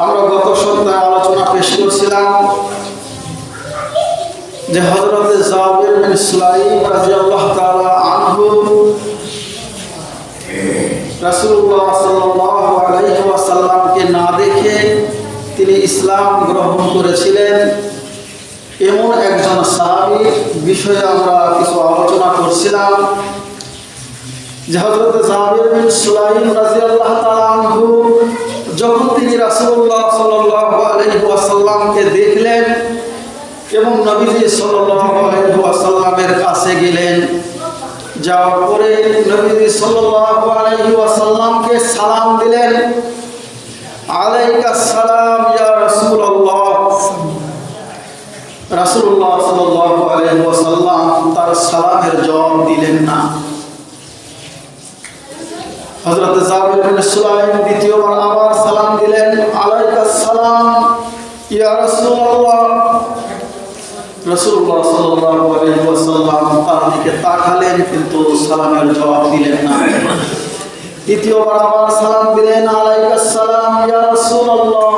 আমরা গত সপ্তাহে আলোচনা পেশ করছিলাম যে হজরতে জাবির বিন রাদিয়াল্লাহু তাআলা আনহু না দেখে তিনি ইসলাম গ্রহণ করেছিলেন। এমন একজন সাহাবী বিষয়ে আমরা কিছু আলোচনা করছিলাম যে হজরত জাবির বিন সুলাইম আনহু যখন তিনি রাসুল্লাহ ওয়াসাল্লামকে দেখলেন এবং নবীজি সাল্লাল্লাহু আলাইহি কাছে গেলেন, যাওয়ার পরে নবীজি ওয়াসাল্লামকে সালাম দিলেন। আলাইকা সালাম, ইয়া রাসূলুল্লাহ সাল্লাল্লাহু আলাইহি ওয়াসাল্লাম তার সালামের জবাব দিলেন না। দ্বিতীয়বার আবার সালাম দিলেন আলাইকা সালাম ইয়া রাসূলুল্লাহ।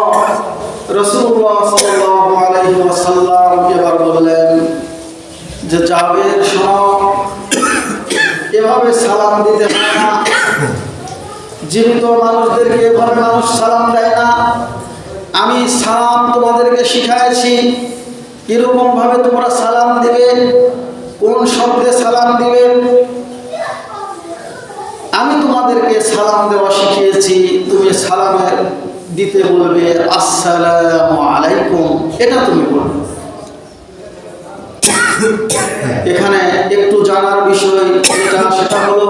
এবার বললেন যে, জাবের এভাবে সালাম দিতে হয় না। জীবিত মানুষদেরকে এভাবে মানুষ সালাম দেয় না। আমি সালাম তোমাদেরকে শিখাইছি কীরকম ভাবে তোমরা সালাম দিবে, কোন শব্দে সালাম দিবে। আমি তোমাদেরকে সালাম দেওয়া শিখিয়েছি, তুমি সালামের দিতে বলবে, আসসালামু আলাইকুম। এটা তুমি বলবে। এখানে একটু জানার বিষয় সেটা হলো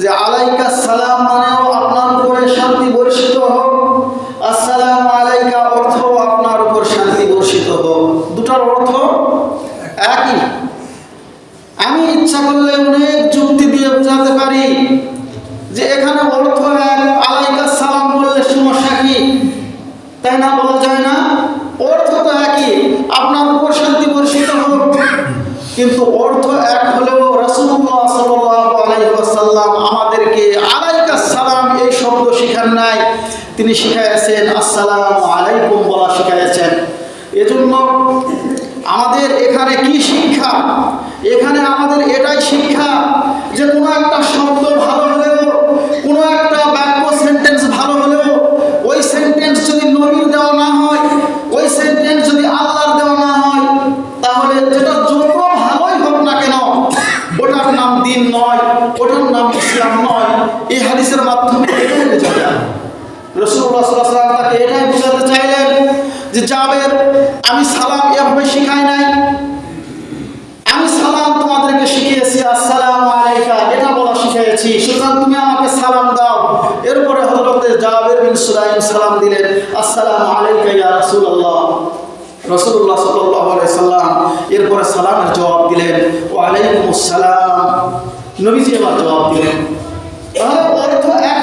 যে আলাইকা সালাম মানেও আপনার উপরে শান্তি বর্ষিত হোক, আসসালাম আলাইকা অর্থ আপনার উপর শান্তি বর্ষিত হোক। দুটার অর্থ একই। আমি ইচ্ছা করলে অনেক যুক্তি দিয়ে বোঝাতে পারি যে এখানে অর্থ এক, আলাইকা সালাম বললে সমস্যা কি? তাই না বলা যায় না? অর্থ তো একই, আপনার উপর শান্তি বর্ষিত হোক, কিন্তু শিখান নাই। তিনি শিখাইছেন আসসালামু আলাইকুম বলা শিখাইছেন এজন্য আমাদের এখানে কি শিক্ষা? এখানে আমাদের এটাই শিক্ষা যে কোনো একটা শব্দ ভালো হলেও, কোনো একটা বাক্য সেন্টেন্স ভালো হলেও, ওই সেন্টেন্স যদি নবীর দেওয়া না হয়, ওই সেন্টেন্স যদি আল্লাহর দেওয়া না হয়, তাহলে যেটা যত ভালোই হোক না কেন, ওটার নাম দিন নয়, ওটার নাম ইসলাম নয়। এই হাদিসের মাধ্যমে রসুল্লাহ আমি সালাম এভাবে শিখাই নাই। আমি সালাম তোমাদেরকে শিখিয়েছি, আসসালাম এটা বলা শিখিয়েছি, সুতরাং তুমি আমাকে সালাম দাও। এরপরে হযরতে জাবের বিন সুলাইম সালাম দিলেন, আসসালামু আলাইকা সালামের জবাব দিলেন, ওয়া আলাইকুমুস সালাম। জবাব দিলেন। তাহলে অর্থ এক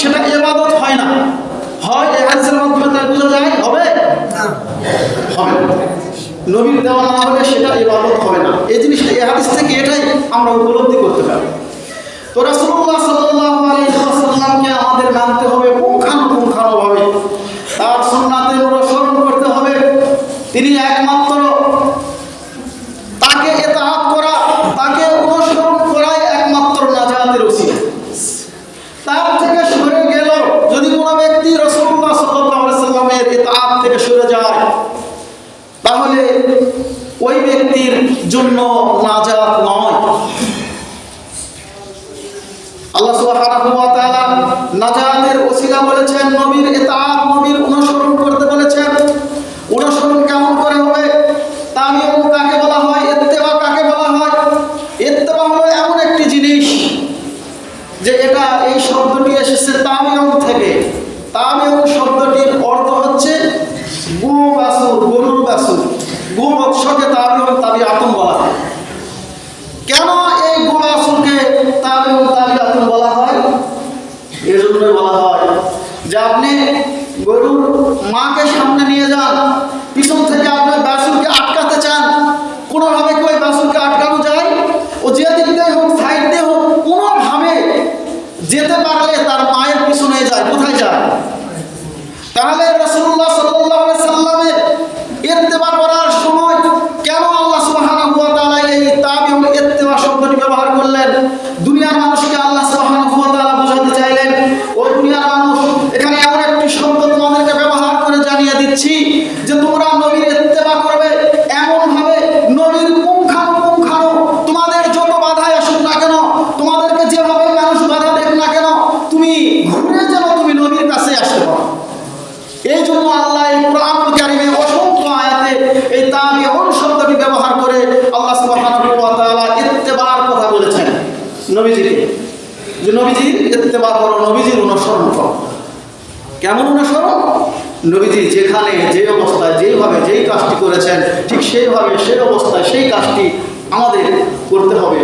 সেটা ইবাদত হয় না। হয় এই হাদিসের মাধ্যমে তাই বোঝা যায় হবে? হবে। নবীর দেওয়া না হলে সেটা ইবাদত হবে না। এই জিনিসটা এই হাদিস থেকে এটাই আমরা উপলব্ধি করতে পারি। তো রাসূলুল্লাহ সাল্লাল্লাহু আলাইহি ওয়াসাল্লামকে আমাদের মানতে হবে পুঙ্খানুপুঙ্খানুভাবে। তার সুন্নাতে অনুসরণ করতে হবে তিনি একমাত্র তাকে এতাহাত করা তাকে অনুসরণ করাই একমাত্র নাজাতের উচিত তার থেকে সরে গেল যদি কোনো ব্যক্তি রসুল্লাহ সাল্লামের এতাহাত থেকে সরে যায় তাহলে ওই ব্যক্তির জন্য নাজাত নয়। আল্লাহ সুবহানাহু ওয়া তাআলা নাজাতের ওসিলা বলেছেন নবীর ইতাআত নবীর অনুসরণ করতে বলেছেন অনুসরণ কেমন করে হবে তাবিউ কাকে বলা হয় ইত্তেবা কাকে বলা হয় ইত্তেবা হলো এমন একটি জিনিস যে এটা এই শব্দটি এসেছে তাবিউ থেকে তাবিউ শব্দটির অর্থ হচ্ছে গু বাসুর গরুর বাসুর গু বৎসকে তাবিউ তাবিআতুন বলা হয় কেন এই গোবাসুরকে তাবিউ তাবিআতুন বলা হয় এজন্য বলা হয় যে আপনি গরুর মাকে সামনে নিয়ে যান কেমন অনুসরণ নবীজি যেখানে যে অবস্থায় যেইভাবে যেই কাজটি করেছেন, ঠিক সেইভাবে সেই অবস্থায় সেই কাজটি আমাদের করতে হবে।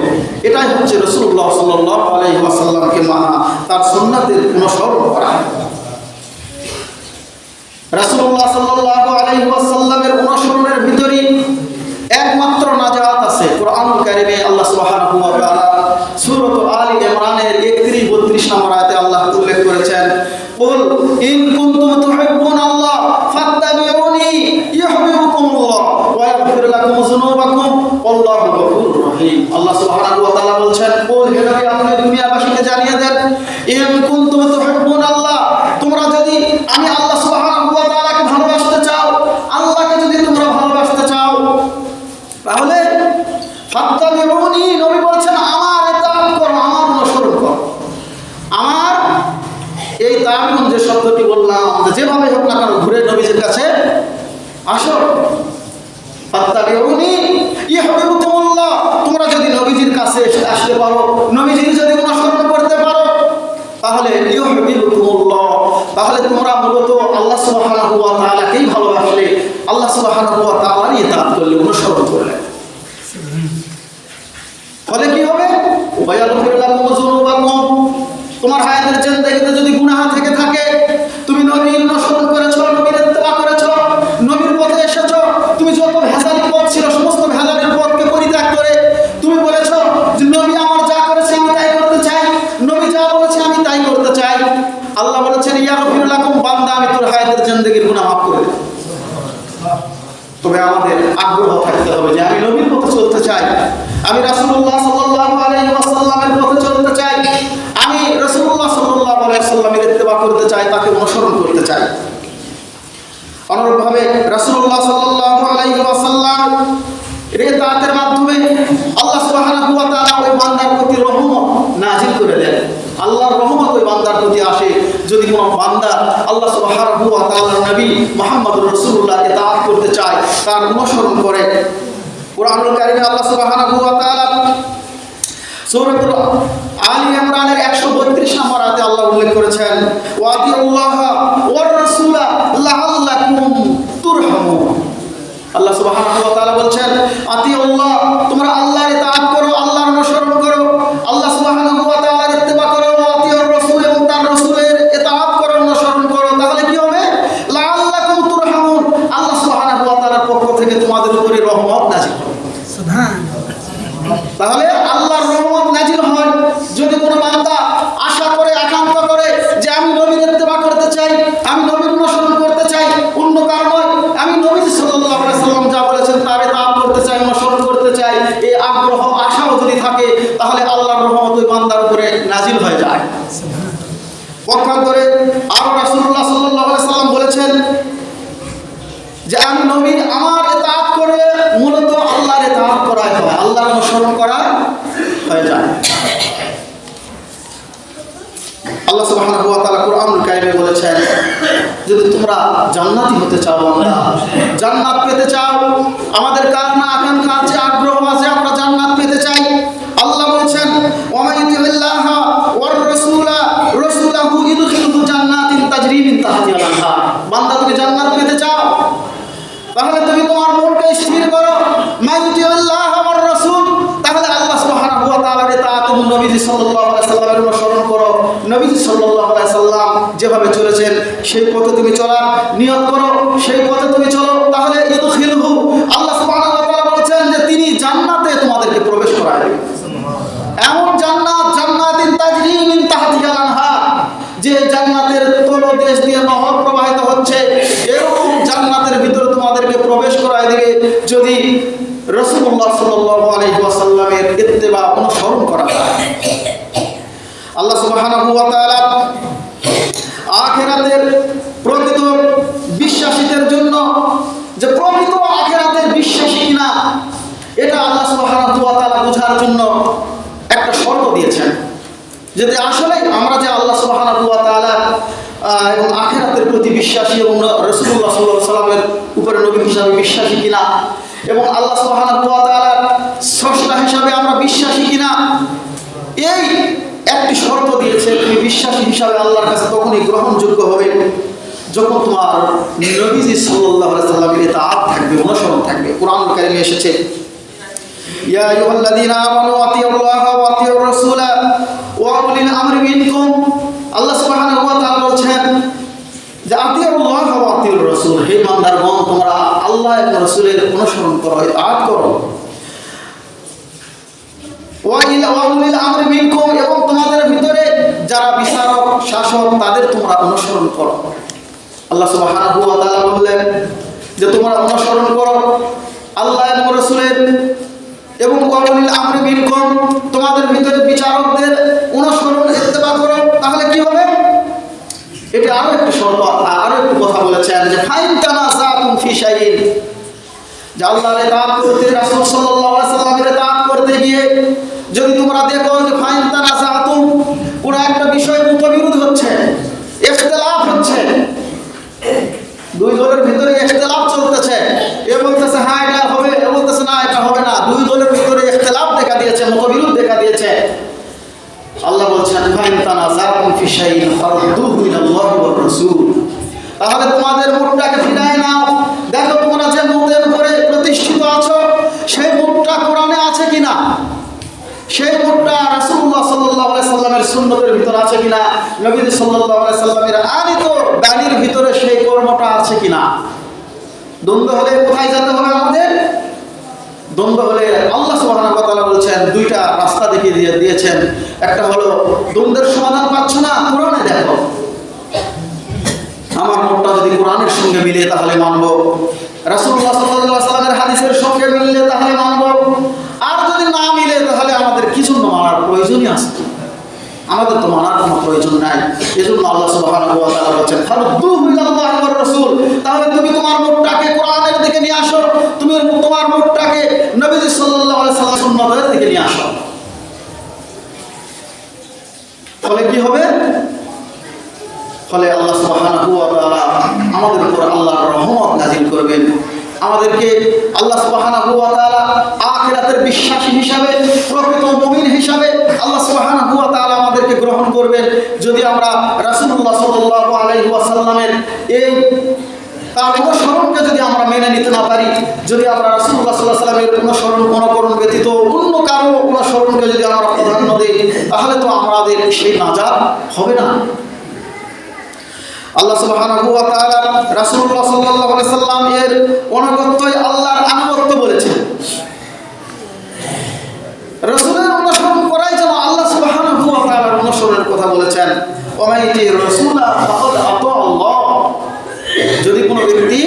এটাই হচ্ছে রসুল্লাহ সাল্লাহ আলাইহি ওয়াসাল্লামকে মানা, তার সুন্নাতের অনুসরণ করা। রাসূলুল্লাহ সাল্লাল্লাহু আলাইহি অনুসরণের ভিতরে একমাত্র নাজাত আছে কোরআনুল কারীমে আল্লাহ সুবহানাহু ওয়া তাআলা সূরা আলী ইমরানের 31 32 নম্বর আয়াতে আল্লাহ উল্লেখ করেছেন ইন কুনতুম তুহিব্বুন আল্লাহ ফাত্তাবিউনি ইউহিব্বুকুমুল্লাহ ওয়া ইয়াগফির লাকুম যুনুবাকুম, আল্লাহু গফুরুর রহিম। আল্লাহ সুবহানাহু ওয়া তাআলা বলছেন কুল হে নবী আপনি দুনিয়াবাসীকে জানিয়ে দেন। ইন কুনতুম তুহিব্বুন আল্লাহ তোমরা যদি আমি আল্লাহ সুবহানাহু ওয়া তাআলাকে ভালোবাসতে চাও আল্লাহকে যদি তোমরা ভালোবাসতে চাও তাহলে ফাত্তাবিউনি নবী বলছেন আমার ইতাআত করো আমার অনুসরণ করো আমার এই তাবিউন যে শব্দটি বললাম যে যেভাবে হোক না কেন ঘুরে নবীজির কাছে আসো। তোমরা যদি নবীজির কাছে আসতে পারো, নবীজির যদি অনুসরণ করতে পারো, তাহলে তাহলে তোমরা মূলত আল্লাহ সুবহানাহু ওয়া তাআলাকেই ভালোবাসলে। আল্লাহ সুবহানাহু ওয়া তাআলার ইতাআত করলে, অনুসরণ করলে ফলে কি হবে ওয়ায়াগফির লাকুম যুনুবাকুম তোমার হায়াতের জিন্দেগিতে যদি গুনাহ থেকে থাকে তুমি নবীর অনুসরণ করেছ নবীর ইত্তেবা করেছ নবীর পথে এসেছ তুমি যত ভেজালি পথ ছিল সমস্ত ভেজালের পথকে পরিত্যাগ করে তুমি বলেছ যে নবী আমার যা করেছে আমি তাই করতে চাই নবী যা বলেছে আমি তাই করতে চাই আল্লাহ বলেছেন ইয়াগফির লাকুম বান্দা আমি তোর হায়াতের জিন্দেগির গুনাহ মাফ করে দেব তবে আমাদের আগ্রহ থাকতে হবে যে আমি নবীর পথে চলতে চাই আমি রাসূলুল্লাহ সাল্লাল্লাহু আলাইহি ওয়াসাল্লামের পথে চলতে চাই আমি রাসূলুল্লাহ সাল্লাল্লাহু আলাইহি ওয়াসাল্লামের ইত্তেবা করতে চাই তাকে অনুসরণ করতে চাই অনুরূপভাবে রাসূলুল্লাহ সাল্লাল্লাহু আলাইহি ওয়াসাল্লাম রেদাতের মাধ্যমে আল্লাহ সুবহানাহু ওয়া তাআলা ওই বান্দার প্রতি রহমত নাজিল করে দেন আল্লাহর রহমত ওই বান্দার প্রতি আসে। যদি কোনো বান্দা আল্লাহ নবী মুহাম্মদুর রাসূলুল্লাহকে তাআত করতে চায়, তার অনুসরণ করে। কোরআনুল কারীমে আল্লাহ সুবহানাহু ওয়া তাআলা সূরাতুল আলী ইমরানের 132 নম্বর আল্লাহ উল্লেখ করেছেন আল্লাহ উপরে নাজিল হয়ে যায়। পক্ষান্তরে আরও রাসূলুল্লাহ সাল্লাল্লাহু আলাইহি সাল্লাম বলেছেন যে আমি নবীর আমার এতাত করে মূলত আল্লাহর এতাত করাই হয়, আল্লাহর অনুসরণ করা হয়ে যায়। আল্লাহ সুবহানাহু ওয়া তাআলা কোরআনুল কারীমে বলেছেন, যদি তোমরা জান্নাতি হতে চাও আমরা, জান্নাত পেতে চাও, আমাদের কার নবীজি সাল্লামের অনুসরণ করো। নবীজি আলাইহি সাল্লাম যেভাবে চলেছেন, সেই পথে তুমি চলার নিয়োগ করো, সেই পথে তুমি চলো। তাহলে এমন যে জান্নাতের হচ্ছে, এরকম জান্নাতের তোমাদেরকে প্রবেশ করায় যদি রসুল্লাহ সাল্লাল্লাহু আলাইহি ওয়াসাল্লামের ইত্তেবা অনুসরণ করা আল্লাহ তাআলা আখেরাতের প্রকৃত বিশ্বাসীদের জন্য যে প্রকৃত আখেরাতের বিশ্বাসী কিনা, এটা আল্লাহ তাআলা বোঝার জন্য একটা শর্ত দিয়েছেন। যদি আসলে আমরা যে আল্লাহ তাআলা এবং আখেরাতের প্রতি বিশ্বাসী এবং রসুল্লাহ সাল্লাহ সাল্লামের উপরে নবী হিসাবে বিশ্বাসী কিনা, এবং আল্লাহ তাআলার স্রষ্টা হিসাবে আমরা বিশ্বাসী কিনা, এই একটি শর্ত দিয়েছে, তুমি বিশ্বাসী হিসাবে আল্লাহর কাছে তখনই গ্রহণযোগ্য হবে যখন তোমার নবীজি আলাইহি সাল্লামের ইতাআত থাকবে, অনুসরণ থাকবে কোরআন কারিমে এসেছে, ইয়া ওয়া আল্লাহ আল্লাহ এবং রাসূলের অনুসরণ করো ইতাআত করো ওয়াইল ওয়াউলিল আমরি মিনকুম এবং তোমাদের ভিতরে যারা বিচারক, শাসক, তাদের তোমরা অনুসরণ করো। আল্লাহ তাআলা বললেন যে, তোমরা অনুসরণ করো আল্লাহ এবং এবং ওয়াউলিল আমরি মিনকুম, তোমাদের ভিতরে বিচারকদের অনুসরণ ইত্তেবা করো। তাহলে কি হবে? এটা আরও একটি শর্ত আরও একটু কথা বলেছেন যে, ফাইন তানাসাতুম ফি শাইইন। যে আল্লাহর ইতাআত করতে রাসূল সাল্লাল্লাহু আলাইহি সাল্লামের যদি তোমরা দেখো যে ফাইন তানাসাতুম কোন একটা বিষয়ে মতবিরোধ হচ্ছে, ইখতিলাফ হচ্ছে। দুই দলের ভিতরে ইখতিলাফ চলতেছে। এ বলতেছে হ্যাঁ এটা হবে। এ বলতেছে, না, এটা হবে না। দুই দলের ভিতরে ইখতিলাফ দেখা দিয়েছে মতবিরোধ দেখা দিয়েছে। আল্লাহ বলছেন, ফাইন তানাসাতুম ফি শাইইন ফারদুহু ইলাল্লাহি ওয়ার রাসূল। তাহলে তোমাদের মুখটাকে সেই মুখটা রাসূলুল্লাহ সাল্লাল্লাহু আলাইহি সাল্লামের সুন্নতের ভিতরে আছে কিনা? নবী সাল্লাল্লাহু আলাইহি সাল্লামের আনিত দানির ভিতরে সেই কর্মটা আছে কিনা? দ্বন্দ্ব হলে কোথায় যেতে হবে আমাদের? দ্বন্দ্ব হলে আল্লাহ তাআলা বলছেন, দুইটা রাস্তা দেখিয়ে দিয়ে দিয়েছেন। একটা হলো, দ্বন্দ্বের সমাধান পাচ্ছ না? কোরআনে দেখো। আমার মনটা যদি কোরআনের সঙ্গে মিলে তাহলে মানব। রাসূলুল্লাহ সাল্লাল্লাহু আলাইহি সাল্লামের হাদিসের সঙ্গে মিললে তাহলে মানব আর যদি না মিলে তাহলে আমাদের কি জন্য মানার প্রয়োজনই আছে। আমাদের তো মানার কোনো প্রয়োজন নাই। এজন্য আল্লাহ সুবহানাহু ওয়া তাআলা বলেন ফারুদ্দুহু রাসূল। তাহলে তুমি তোমার মুখটাকে কোরআনের দিকে নিয়ে আসো। তুমি তোমার মুখটাকে নবীজি সাল্লাল্লাহু আলাইহি সাল্লাম সুন্নতের দিকে নিয়ে আসো। ফলে কি হবে? ফলে আল্লাহ সুবহানাহু ওয়া তাআলা আমাদের উপর আল্লাহর রহমত নাজিল করবেন। আমাদেরকে আল্লাহ সুবহানাহু ওয়া তাআলা আখিরাতের বিশ্বাসী হিসাবে, প্রকৃত মুমিন হিসাবে আল্লাহ সুবহানাহু ওয়া তালা আমাদেরকে গ্রহণ করবেন। যদি আমরা রাসূলুল্লাহ সাল্লাল্লাহু আলাইহি এই তার অনুসরণকে যদি আমরা মেনে নিতে না পারি, যদি আমরা রাসূলুল্লাহ সাল্লাল্লাহু আলাইহি সাল্লামের অনুসরণ অনুকরণ ব্যতীত অন্য কারও অনুসরণকে যদি আমরা প্রাধান্য দিই, তাহলে তো আমাদের সেই নাজাত হবে না। আল্লাহ সুবহানাহু ওয়া তাআলা রাসূলুল্লাহ সাল্লাল্লাহু আলাইহি সাল্লাম এর অনুগত্যই আল্লাহর আনুগত্য বলেছেন রাসূলের অনুসরণ করাই যেন আল্লাহ সুবহানাহু ওয়া তাআলার অনুসরণের কথা বলেছেন। ওমাইতি রাসূলা ফাকাদ আতা আল্লাহ। যদি কোনো ব্যক্তি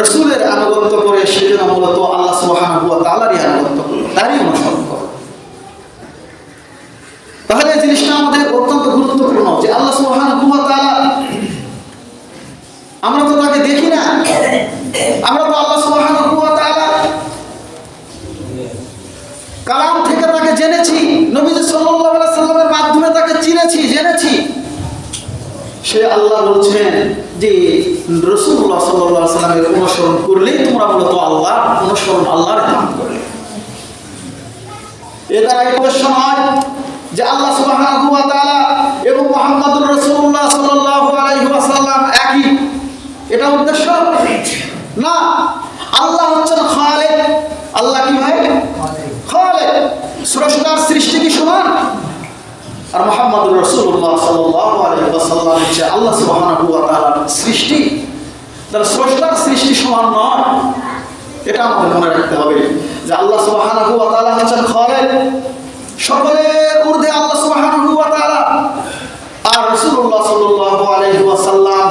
রাসূলের আনুগত্য করে, সে যেন মূলত আল্লাহ সুবহানাহু ওয়া তাআলারই আনুগত্য করে, তারই অনুসরণ। তাহলে এই জিনিসটা আমাদের অত্যন্ত গুরুত্বপূর্ণ যে আল্লাহ সুবহানাহু আমরা তো তাকে দেখি না। আমরা তো আল্লাহ সুবহানাহু কালাম থেকে তাকে জেনেছি, নবীজি সাল্লামের মাধ্যমে তাকে চিনেছি, জেনেছি। সে আল্লাহ বলছেন যে, রাসূলুল্লাহ সাল্লাল্লাহু আলাইহি সাল্লামের অনুসরণ করলেই তোমরা মূলত আল্লাহ অনুসরণ, আল্লাহর কাম করবে এ দ্বারা এই নয় যে আল্লাহ সুবহানাহু ওয়া তাআলা এবং মুহাম্মদুর রাসূলুল্লাহ সাল্লাল্লাহু আলাইহি ওয়াসাল্লাম একই। এটা উদ্দেশ্য? না। আল্লাহ হচ্ছেন খালেক। আল্লাহ কি ভাই? খালেক। স্রষ্টার সৃষ্টি কি সমান? আর মুহাম্মদুর রাসূলুল্লাহ সাল্লাল্লাহু আলাইহি ওয়াসাল্লাম হচ্ছে আল্লাহ সুবহানাহু সৃষ্টি। তার স্রষ্টার সৃষ্টি সমান নয়। এটা আমাদের মনে রাখতে হবে যে আল্লাহ সুবহানাহু ওয়া তাআলা হচ্ছেন খালেক। সকলের ঊর্ধ্বে আল্লাহ সুবহানাহু ওয়া তাআলা। আর রাসূল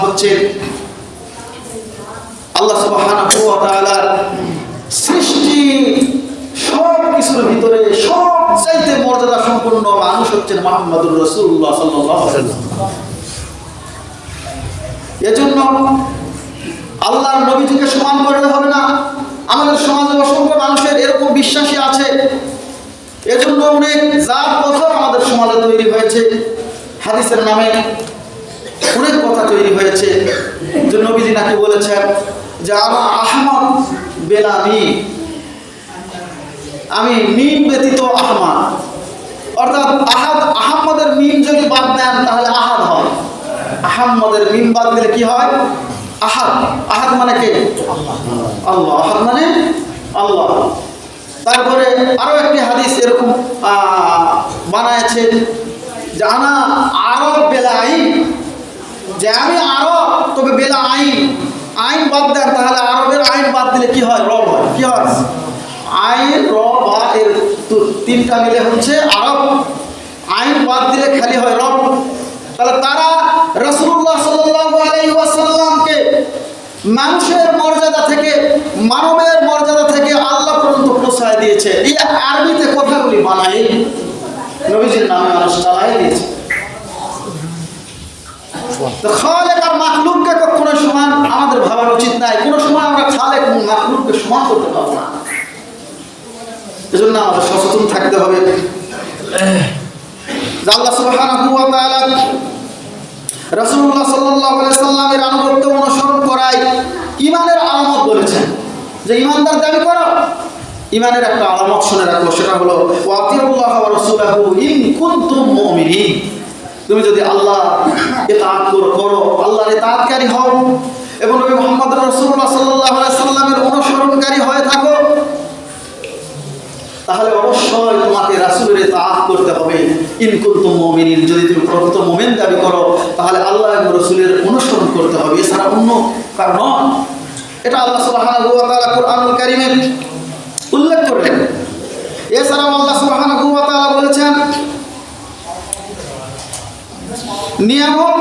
হচ্ছে আল্লাহ সুবহানাহু ওয়া তাআলার সৃষ্টি সব কিছুর ভিতরে সব চাইতে মর্যাদা সম্পন্ন মানুষ হচ্ছেন মোহাম্মদুর রসুল্লাহ সাল্লাল্লাহু আলাইহি ওয়াসাল্লাম। এজন্য আল্লাহর নবীজিকে সমান করলে হবে না। আমাদের সমাজে অসংখ্য মানুষের এরকম বিশ্বাসী আছে। এজন্য অনেক জাত কথা আমাদের সমাজে তৈরি হয়েছে, হাদিসের নামে অনেক কথা তৈরি হয়েছে, যে নবীজি নাকি বলেছেন যে, আমার আহমদ বেলামি আমি মিম ব্যতীত আহমদ। অর্থাৎ আহাদ আহম্মদের মিম যদি বাদ দেন, তাহলে আহাদ হয়। আহম্মদের মিম বাদ দিলে কি হয়? আহাদ। আহাদ মানে কে? আল্লাহ। আহাদ মানে আল্লাহ। তারপরে আরও একটি হাদিস এরকম বানায়ছে যে, আনা আরব বেলা আইন। যে, আমি আরব, তবে বেলা আইন। আইন বাদ দেন, তাহলে আরবের আইন বাদ দিলে কি হয়? রব হয়। কি হয়? আইন র বা এর তিনটা মিলে হচ্ছে আরব। আইন বাদ দিলে খালি হয় রব। তাহলে তারা রসুল্লাহ মানুষের মর্যাদা থেকে, মানবের মর্যাদা থেকে আল্লাহ পর্যন্ত প্রশ্রয় দিয়েছে। এই আরবিতে কথাগুলি বানাই, নবীজির নামে মানুষ চালাই দিয়েছে। তো সমান আমাদের উচিত সময় আমরা মাখলুককে সমান করতে পারব না। এজন্য আমাদের সচেতন থাকতে হবে। আল্লাহ রাসূলুল্লাহ সাল্লাল্লাহু আলাইহি সাল্লামের আনুগত্য অনুসরণ করাই ঈমানের আলামত বলেছেন। যে ঈমানদার দাবি করো, ঈমানের একটা আলামত শুনে রাখো, সেটা হলো ওয়াতিউল্লাহ ওয়া রাসূলাহু ইন কুনতুম মুমিনিন। তুমি যদি আল্লাহ ইতাআত করো করো, আল্লাহর ইতাআতকারী হও, এবং নবী মুহাম্মদ রাসূলুল্লাহ সাল্লাল্লাহু আলাইহি সাল্লামের অনুসরণকারী হয়ে থাকো তাহলে অবশ্যই তোমাকে রাসুলের তাআত করতে হবে। ইন কুনতুম মুমিনিন, যদি তুমি প্রকৃত মোমেন দাবি করো, তাহলে আল্লাহ এবং রাসূলের অনুসরণ করতে হবে। এছাড়া অন্য কারণ এটা আল্লাহ তাআলা কুরআনুল কারীমে উল্লেখ করলেন। এছাড়াও আল্লাহ ওয়া বলেছেন, নিয়ামক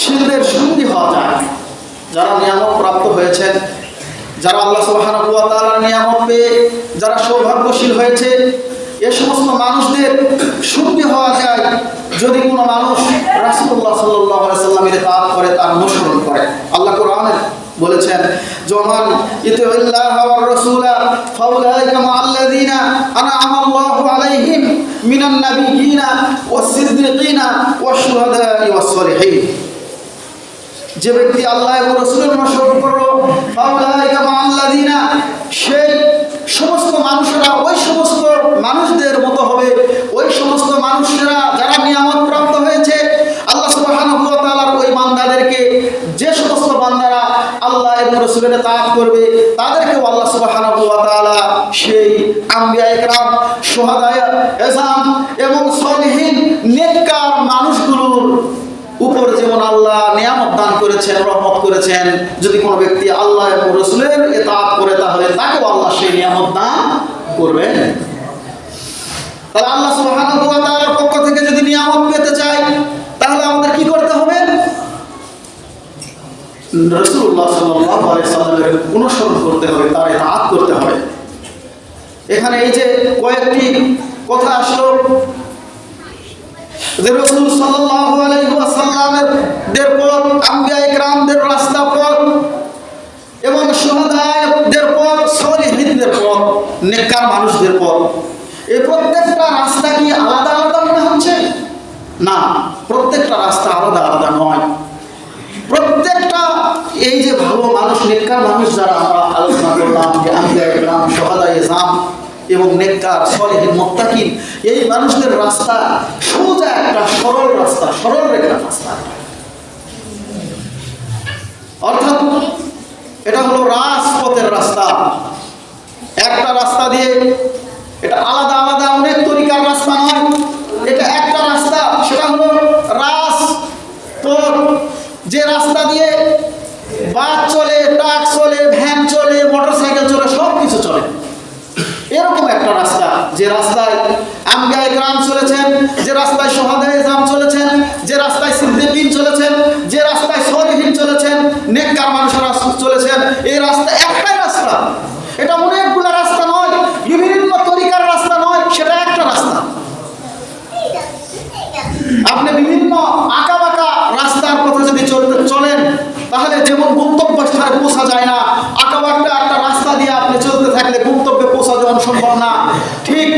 শিলদের সঙ্গী হওয়া যায় যারা নিয়ামক প্রাপ্ত হয়েছেন যারা আল্লাহ তাআলার নিয়ামত পেয়ে, যারা সৌভাগ্যশীল হয়েছে, এ সমস্ত মানুষদের সঙ্গী হওয়া যায় যদি কোনো মানুষ রাসূলুল্লাহ সাল্লাল্লাহু আলাইহি সাল্লামের ইতাআত করে, তার অনুসরণ করে। আল্লাহ কোরআনে বলেছেন, জমান ইতিল্লাহ ওয়ার রাসূলা ফাউলাইকা মাআল্লাযিনা আনআমা আল্লাহু আলাইহিম মিনান নাবিয়িনা ওয়াস সিদ্দিকিনা ওয়াশ শুহাদা'i ওয়াস সলিহিন। যে ব্যক্তি আল্লাহ এবং রসুলের অনুসরণ করল সেই সমস্ত মানুষেরা, ওই সমস্ত মানুষদের মতো হবে। ওই সমস্ত মানুষেরা যারা নিয়ামত প্রাপ্ত হয়েছে, আল্লাহ ওই বান্দাদেরকে, যে সমস্ত বান্দারা আল্লাহ এবং রসুলের করবে, তাদেরকেও আল্লাহ সুবহানাহু ওয়া সেই আম্বিয়া ইকরাম শুহাদায়ে এজাম এবং সলিহিন নেককার মানুষগুলোর উপর যেমন আল্লাহ নিয়ামত দান করেছেন, রহমত করেছেন। যদি কোনো ব্যক্তি আল্লাহ এবং রসুলের এতাত করে, তাহলে তাকেও আল্লাহ সেই নিয়ামত দান করবেন। তাহলে আল্লাহ পক্ষ থেকে যদি নিয়ামত পেতে চাই তাহলে আমাদের কি করতে হবে? সাল্লামের অনুসরণ করতে হবে এখানে এই যে কয়েকটি কথা আসলো দের পথ, আম্বিয়া ইকরামদের রাস্তা পথ, এবং সুহাদায়দের পথ সলিহিনদের পথ, নেককার মানুষদের পথ। এই প্রত্যেকটা রাস্তা কি আলাদা আলাদা মনে হচ্ছে? না, প্রত্যেকটা রাস্তা আলাদা আলাদা নয়। প্রত্যেকটা এই যে ভালো মানুষ, নেককার মানুষ যারা আমরা আলোচনা করলাম, যে আম্বিয়া ইকরাম সুহাদায়ে জাম এবং নেককার সলেহিন মোত্তাকিন, এই মানুষদের রাস্তা সোজা একটা সরল রাস্তা, সরল রেখার রাস্তা। অর্থাৎ এটা হলো রাজপথের রাস্তা। একটা রাস্তা দিয়ে এটা আলাদা আলাদা অনেক তরিকার রাস্তা নয়, এটা একটা রাস্তা, সেটা হলো রাজপথ। যে রাস্তা দিয়ে বাস চলে, ট্রাক চলে, ভ্যান চলে, মোটরসাইকেল চলে সব কিছু চলে। এরকম একটা রাস্তা। যে রাস্তায় আমগায় গ্রাম চলেছেন, যে রাস্তায় সোহাদায় চলেছেন, এই রাস্তা একটাই রাস্তা। এটা অনেকগুলো রাস্তা নয়, বিভিন্ন তরিকার রাস্তা নয়, সেটা একটা রাস্তা। আপনি বিভিন্ন আঁকা বাঁকা রাস্তার পথে যদি চলতে চলেন, তাহলে যেমন গন্তব্য স্থানে পৌঁছা যায় না আঁকা বাঁকা একটা রাস্তা দিয়ে আপনি চলতে থাকলে গন্তব্যে পৌঁছা যাওয়া সম্ভব না। ঠিক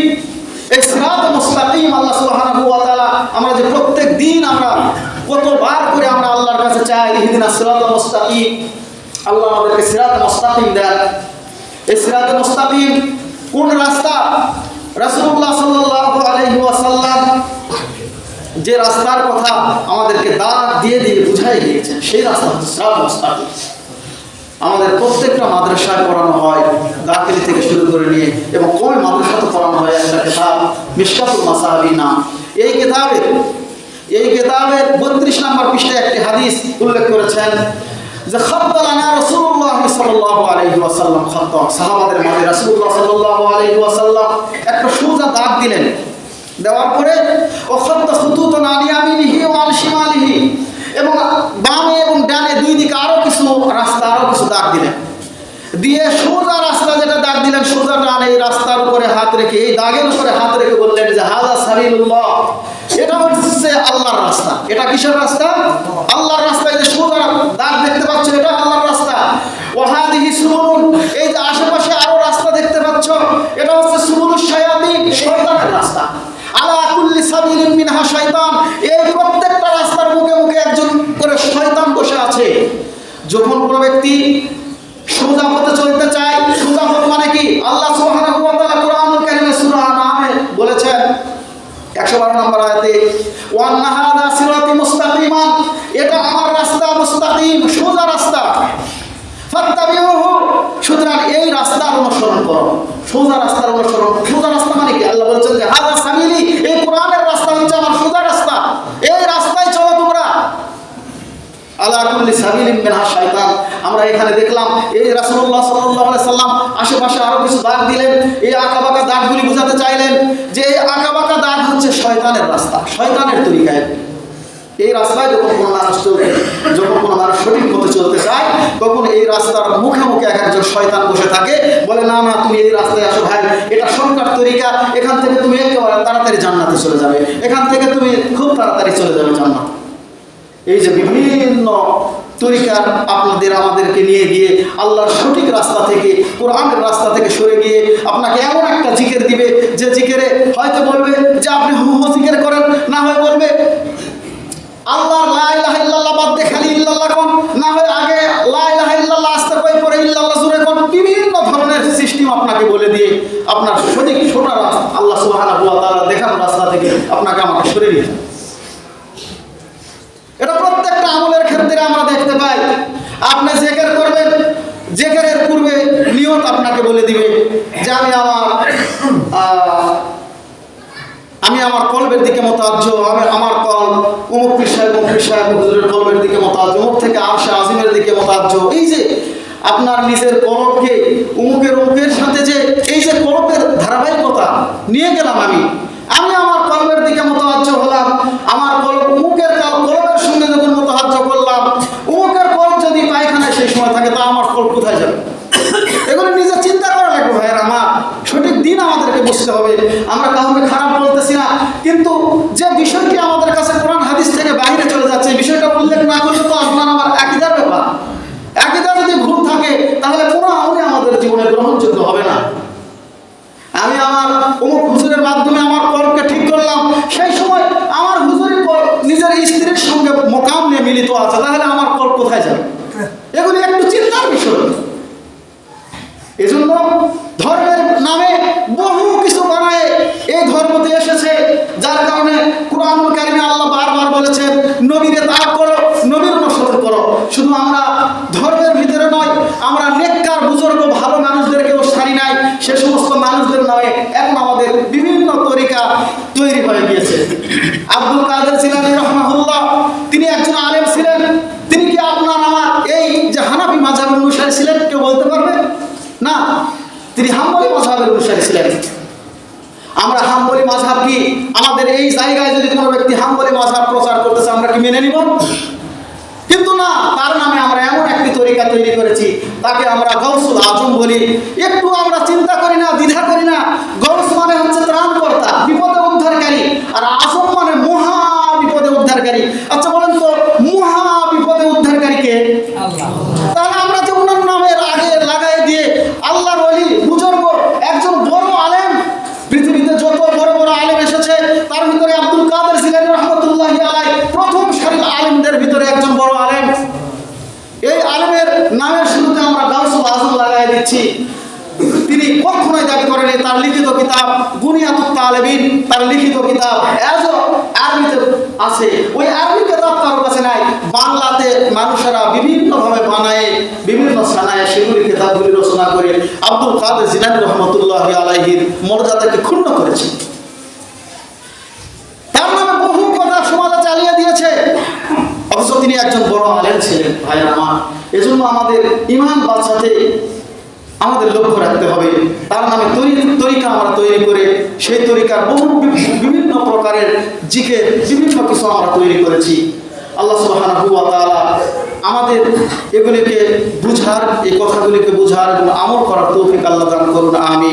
এই সিরাত মুস্তাকিম, আল্লাহ সুবহানাহু ওয়া তাআলা, আমরা যে প্রত্যেক দিন আমরা কতবার করে আমরা আল্লাহর কাছে চাই ইহদিনাস সিরাতাল মুস্তাকিম। আল্লাহ আমাদেরকে সিরাত মুস্তাকিম দেন। এই সিরাত মুস্তাকিম কোন রাস্তা? রাসূলুল্লাহ সাল্লাল্লাহু আলাইহি ওয়াসাল্লাম যে রাস্তার কথা আমাদেরকে দাঁত দিয়ে দিয়ে বুঝাই দিয়েছেন সেই রাস্তা হচ্ছে সিরাত মুস্তাকিম। আমাদের প্রত্যেকটা মাদ্রাসায় পড়ানো হয় দাখিলি থেকে শুরু করে নিয়ে এবং কমে মাদ্রাসাতে পড়ানো হয় একটা কেতাব, মিশকাতুল মাসাহাবি নাম এই কেতাবে, এই কেতাবের বত্রিশ নম্বর পৃষ্ঠায় একটি হাদিস উল্লেখ করেছেন যে সাহাবাদের মাঝে একটা দাগ দিলেন। দেওয়ার পরে ও খাদ্দা খুতুতান আন ইয়ামিনিহি ওয়া আন শিমালিহি, এবং বামে এবং ডানে দুই দিকে আরও কিছু রাস্তা, আরও কিছু দাগ দিলেন। দিয়ে সোজা রাস্তা যেটা দাগ দিলেন, সোজা ডান এই রাস্তার উপরে হাত রেখে, এই দাগের উপরে হাত রেখে বললেন যে হাজা সাবিলুল্লাহ। এটা হচ্ছে আল্লাহর রাস্তা। এটা কিসের রাস্তা? আল্লাহর রাস্তা, এই যে সোজা দাগ দেখতে পাচ্ছ, এটা আল্লাহর রাস্তা। ওয়াহাদিহি সুবুলুন, এই যে আশেপাশে আরও রাস্তা দেখতে পাচ্ছ, এটা হচ্ছে সুবুলুশ শায়াতিন, শয়তানের রাস্তা। আলা কুল্লি সাবিলিন মিনহা শয়তান, এই প্রত্যেকটা রাস্তার মুখে মুখে একজন করে শয়তান বসে আছে। যখন কোনো ব্যক্তি 112 নম্বর আয়াতে, ওয়ান্না হাদা সিরাতি মুস্তাকিমান এটা আমার রাস্তা মুস্তাকিম, সোজা রাস্তা। ফাত্তাবিউহু, সুতরাং এই রাস্তার অনুসরণ করো। সোজা রাস্তার অনুসরণ, সোজা রাস্তা মানে কি? আল্লাহ বলছেন যে, হাদা সাবিলি এই কোরআনের রাস্তা হচ্ছে আমার সোজা রাস্তা এই রাস্তায় চলো তোমরা আলা কুল্লি সাবিলিন শয়তান আমরা এখানে দেখলাম, এই সাল্লাল্লাহু সাল্লাম আশেপাশে আরও কিছু দাগ দিলেন। এই আঁকাবাঁকা দাগগুলি বোঝাতে চাইলেন যে এই আঁকাবাঁকা দাগ হচ্ছে শয়তানের রাস্তা, শয়তানের তরিকায়। এই রাস্তায় যখন কোনো মানুষ চলতে যখন কোনো মানুষ সঠিক পথে চলতে চায়, তখন এই রাস্তার মুখে মুখে এক একজন শয়তান বসে থাকে, বলে, না না, তুমি এই রাস্তায় আসো ভাই, এটা সরকার তরিকা, এখান থেকে তুমি একেবারে তাড়াতাড়ি জান্নাতে চলে যাবে, এখান থেকে তুমি খুব তাড়াতাড়ি চলে যাবে জান্নাত। এই যে বিভিন্ন তরিকার আপনাদের, আমাদেরকে নিয়ে গিয়ে আল্লাহর সঠিক রাস্তা থেকে, কোরআনের রাস্তা থেকে সরে গিয়ে আপনাকে এমন একটা জিকের দিবে, যে জিকেরে হয়তো বলবে যে আপনি হু হু জিকের করেন, না হয় বলবে আল্লাহ লা ইলাহা ইল্লাল্লাহ বাদ দিয়ে খালি ইল্লাল্লাহ কোন, না হয় আগে লা ইলাহা ইল্লাল্লাহ আসতে কই পরে ইল্লাল্লাহ জুড়ে কোন, বিভিন্ন ধরনের সিস্টেম আপনাকে বলে দিয়ে আপনার সঠিক সোনা রাস্তা, আল্লাহ তাআলা দেখানো রাস্তা থেকে আপনাকে আমাকে সরে নিয়ে। এটা প্রত্যেকটা আমলের ক্ষেত্রে আমরা দেখতে পাই। আপনি জেকের করবেন, জেকেরের পূর্বে নিয়ত আপনাকে বলে দিবে যে আমি আমার আমি আমার কলবের দিকে মতাজ্য আমি আমার কল অমুক সাহেব অমুক সাহেব, হুজুরের কলবের দিকে মতাজ্য অমুক থেকে আরশে আজিমের দিকে মতাজ্য এই যে আপনার নিজের কলবকে অমুকের অমুকের সাথে যে, এই যে কলবের ধারাবাহিকতা নিয়ে গেলাম আমি আমি আমার কলবের দিকে মতাজ্য হলাম, আমার কল অমুকের কাল- সঙ্গে যখন হাজ্য করলাম অমুকের কল যদি পায়খানায় সেই সময় থাকে, তা আমার কল কোথায় যাবে? এগুলো নিজে চিন্তা করা লাগবে, ভাইয়ের আমার। সঠিক দিন আমাদেরকে বুঝতে হবে। আমরা কাউকে খারাপ বলতেছি না, কিন্তু যে বিষয়টি আমাদের কাছে কোরআন হাদিস থেকে বাইরে চলে যাচ্ছে এই বিষয়টা উল্লেখ না করলে তো আপনার আমার একইদার ব্যাপার একইদা যদি ভুল থাকে তাহলে কোনো আমলে আমাদের জীবনে গ্রহণযোগ্য হবে না আমি আমার অমুক হুজুরের মাধ্যমে আমার কলকে ঠিক করলাম সেই সময় আমার হুজুরের কল নিজের স্ত্রীর সঙ্গে মোকাম নিয়ে মিলিত আছে তাহলে আমার কল কোথায় যাবে এগুলি একটু চিন্তার বিষয় এজন্য ধর্মের নামে বহু কিছু বানায়। এই ধর্মতে এসেছে, যার কারণে কোরআনুল কারিমে আল্লাহ বারবার বলেছেন, নবীকে তাপ করো, নবীর অনুসরণ করো। শুধু আমরা ধর্মের ভিতরে নয়, আমরা নেককার, বুজুর্গ, ভালো মানুষদেরকেও সারি নাই। সে সমস্ত মানুষদের নামে এখন আমাদের বিভিন্ন তরিকা তৈরি হয়ে গিয়েছে। আব্দুল কাদের সিলানি রহমাহুল্লাহ, তিনি একজন আলেম ছিলেন তিনি কি আপনার আমার এই যে হানাফি মাঝাবের অনুসারী ছিলেন কেউ বলতে পারবে না তিনি হাম্বলি মাঝহাবের অনুসারী ছিলেন আমরা হাম্বলি মাঝহাব কি আমাদের এই জায়গায় যদি কোনো ব্যক্তি হাম্বলি মাঝাব প্রচার করতেছে, আমরা কি মেনে নিব? কিন্তু না, তার নামে আমরা এমন একটি তরিকা তৈরি করেছি, তাকে আমরা গৌসুল আজম বলি। একটু আমরা চিন্তা করি না, দ্বিধা করি না গৌস মানে হচ্ছে ত্রাণকর্তা বিপদে উদ্ধারকারী আর আজম মানে মহা আলেমদের ভিতরে একজন বড় আলেম এই আলেমের নামের শুরুতে আমরা গাউসুল আজম দিচ্ছি তিনি কখনোই দাবি করেনি তার লিখিত কিতাব বুনিয়াতুত তালেবিন, তার লিখিত কিতাব এজও আরবিতে আছে। ওই আরবি কিতাব কারোর কাছে নাই। বাংলাতে মানুষেরা বিভিন্নভাবে বানায়, বিভিন্ন সানায় সেগুলি কিতাবগুলি রচনা করে আব্দুল কাদের জিলানি রহমতুল্লাহ আলাইহির মর্যাদাকে ক্ষুণ্ণ করেছে। তার নামে বহু কথা চালিয়ে দিয়েছে। অথচ তিনি একজন বড় আলেম ছিলেন ভাই আমার এজন্য আমাদের ইমান বাঁচাতে আমাদের লক্ষ্য রাখতে হবে। তার নামে তৈরি তরিকা আমরা তৈরি করে সেই তরিকার বহু বিভিন্ন প্রকারের জিকে বিভিন্ন কিছু আমরা তৈরি করেছি। আল্লাহ সুবাহ আমাদের এগুলিকে বুঝার এই কথাগুলিকে বুঝার এবং আমল করার তৌফিক আল্লাহ দান করুন। আমি